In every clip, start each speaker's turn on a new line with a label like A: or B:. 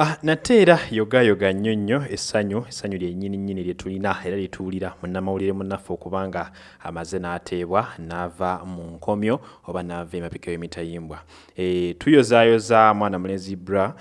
A: Ah, nate era yogayoga nnyo nnyo essanyu essanyu lyennyini nnyini lye tulina era lye tuwulira munnamawulire munnaffe okubanga amaze n'ateebwa n'ava mu nkomyo oba n'ava emabega w'emitayimbwa e, tuyozaayoza mwana mulenzi bra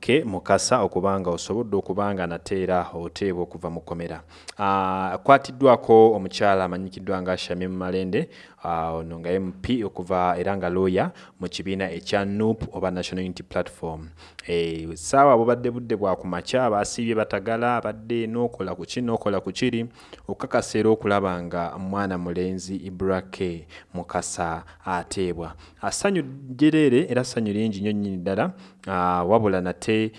A: ke mukasa okubanga osobodde okubanga nate era oteebwa okuva mu kkomera. Akwatiddwako omukyala amanyikiddwa nga shamim malende ono uh, nga mp okuva era nga lawyer mu kibiina ekya nup oba national unity platform. E, saawa bubadde budde bwa ku makya basiibye batagala abadde n'okola ku ki n'okola ku kiri okukakasa era okulaba nga mwana mulenzi ibrake mukasa ateebwa. Assanyu jereere era ssanyu lingi nnyo nnyini ddala wabula nate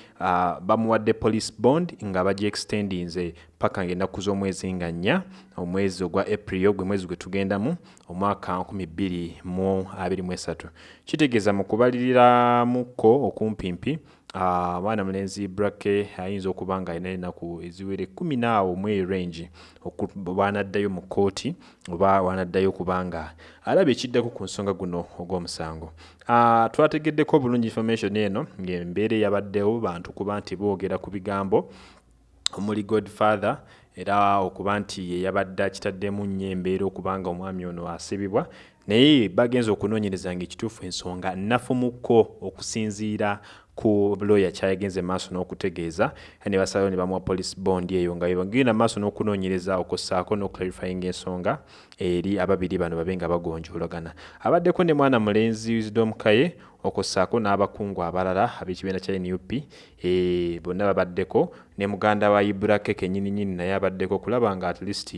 A: bamuwadde police bond nga bagyextendinze paka ngaennaku z'omwezi nga nnya omwezi ogwa april gwe mwezi gwe tugendamu omwaka 2023 kitegeeza mu kubaliriramukko okumpimpi abaana uh, mulenzi brake ayinza okuba nga alina enaku eziwere kumi naawo mu range. Bwanaddayo mu kooti oba wanaddayo kubanga alaba ekiddako ku nsonga guno ogw'omusango. Uh, twategeddeko bulungi information eno ngaembeera eyabaddewo bantu kuba nti boogera ku bigambo omuli godfather era okuba nti yeyabadde akitaddemu nnyo embeera okubanga omwami ono asibibwa. Naye bagenza okunoonyereza nga ekituufu ensonga nafumukko okusinziira ku lawyer kyayagenze maaso n'okutegeeza ne basalawo ne bamuwa police bond eyo nga bagenda maaso n'okunoonyereza okussaako n'oclarifying ensonga eri ababiri bano babe nga bagonjoolagana. Abaddeko ne mwana mulenzi wisdom kaye okussaako n'abakungu abalala ab'ekibiina kya nup e, bonna babaddeko. Ne muganda wa ibrake kenyini nyini naye abaddeko okulaba nga at least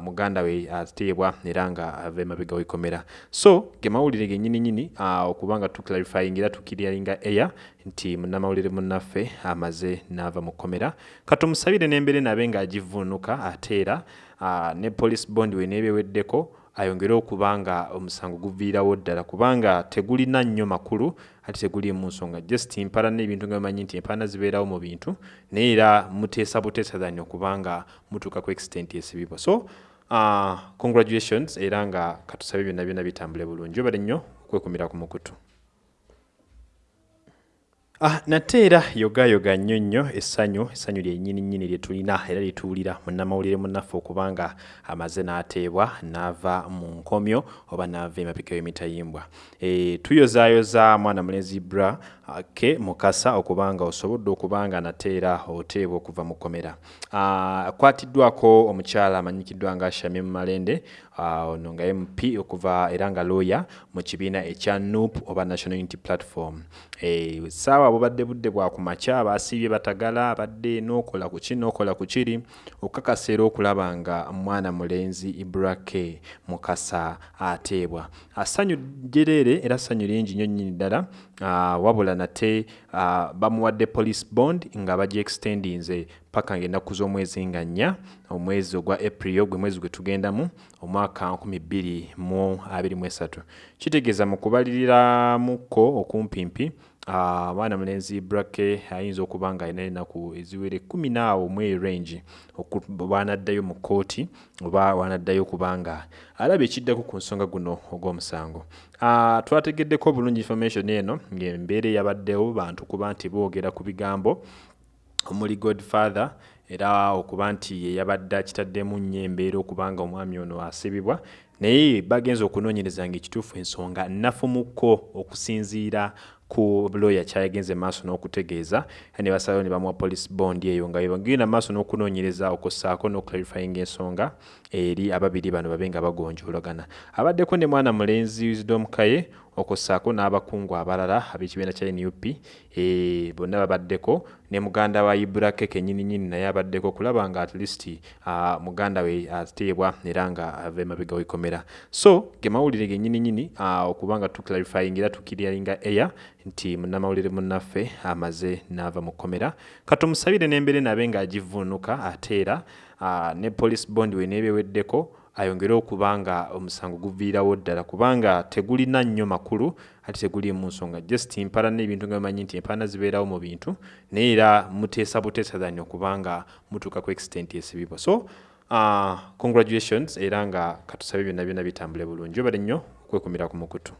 A: muganda we ateebwa era nga ava emabega w'ekkomera. So ge mawulire genyini nyini okuba nga tuclarifying era tukiryalinga air nti munnamawulire munnaffe amaze n'ava mu kkomera. Katumusabire n'embeera nabe ng'agivuunuka ate era ne police bond we neebeweddeko ayongere okuba nga omusango guviirawo ddala kubanga tegulina nnyo makulu ate tegulimu nsonga. Just mpalana ebintu nga bimanyi nti empalana zibeerawo mu bintu naye era muteesa buteesa zanyi okubanga mutuuka ku extent esibibwa so uh, congratulations era nga katusabe byonna byonna bitambule bulungi. Obale nnyo okwekumira ku mukutu Ah, nate era yogayoga nnyo nnyo essanyu essanyu lyennyini nnyini lye tulina era lye tuwulira. Munnamawulire munnaffe okubanga amaze n'ateebwa n'ava mu nkomyo oba n'ava emabega w'emitayimbwa e, tuyozaayoza mwana mulenzi bra ke mukasa okubanga osobodde okubanga nate era oteebwa okuva mu kkomera. Akwatiddwako omukyala amanyikiddwa nga shamim malende ono uh, nga mp okuva era nga lawyer mu kibiina ekya nup oba national unity platform. E, saawa bubadde budde bwa ku makya basiibye batagala abadde n'okola ku ki n'okola ku kiri okukakasa era okulaba nga mwana mulenzi ibrake mukasa ateebwa. Assanyu jereere era ssanyu lingi nnyo nnyini ddala uh, wabula nate uh, bamuwadde police bond nga bagyextendinze paka ngaennaku z'omwezi nga nnya omwezi ogwa april gwe mwezi gwe tugendamu omwaka 2023 kitegeeza mu kubaliriramukko okumpimpi abaana uh, mulenzi brake ayinza okuba nga alina enaku eziwere kumi naawo mu range. Bwanaddayo mu kooti oba wanaddayo kubanga alaba ekiddako ku nsonga guno ogw'omusango. Uh, twategeddeko bulungi information eno ngaembeera eyabaddewo bantu kuba nti boogera ku bigambo omuli godfather era okuba nti yeyabadde akitaddemu nnyo embeera okubanga omwami ono asibibwa naye bagenza okunoonyereza nga ekituufu ensonga nafumukko okusinziira ku lawyer kyayagenze maaso n'okutegeeza ne basalawo ne bamuwa police bond eyo nga bagenda maaso n'okunoonyereza okussaako n'oclarifying ensonga eri ababiri bano babe nga bagonjoolagana. Abaddeko ne mwana mulenzi wisdom kaye okussaako n'abakungu abalala ab'ekibiina kya nup e, bonna babaddeko. Ne muganda wa ibrake kenyini nyini naye abaddeko okulaba nga at least uh, muganda we ateebwa era nga ava emabega w'ekkomera. So ge mawulire genyini nyini uh, okuba nga tuclarifying era tukiryalinga air nti munnamawulire munnaffe amaze n'ava mu kkomera. Katumusabire n'embeera nabe ng'agivuunuka ate era uh, ne police bond we neebeweddeko ayongere okuba nga omusango guviirawo ddala kubanga tegulina nnyo makulu ate tegulimu nsonga. Just mpalana ebintu nga bimanyi nti empalana zibeerawo mu bintu naye era muteesa buteesa zanyi okubanga mutuuka ku extent esibibwa so uh, congratulations era nga katusabe byonna byonna bitambule bulungi. Obale nnyo okwekumira ku mukutu